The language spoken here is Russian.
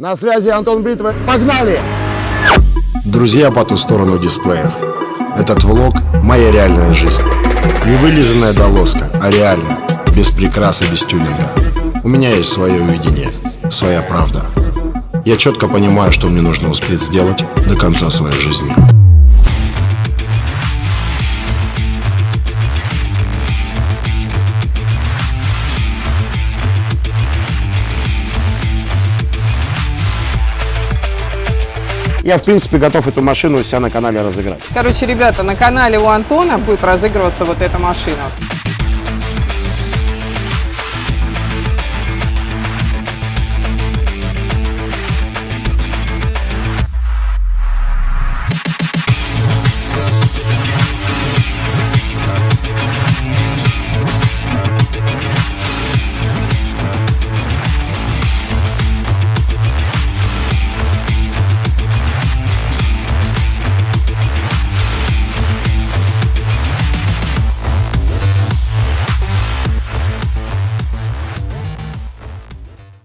На связи Антон Бритва. Погнали! Друзья по ту сторону дисплеев. Этот влог – моя реальная жизнь. Не вылизанная долоска, а реально, без прикрас и без тюнинга. У меня есть свое уединение, своя правда. Я четко понимаю, что мне нужно успеть сделать до конца своей жизни. Я, в принципе, готов эту машину у себя на канале разыграть. Короче, ребята, на канале у Антона будет разыгрываться вот эта машина.